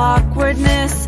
awkwardness.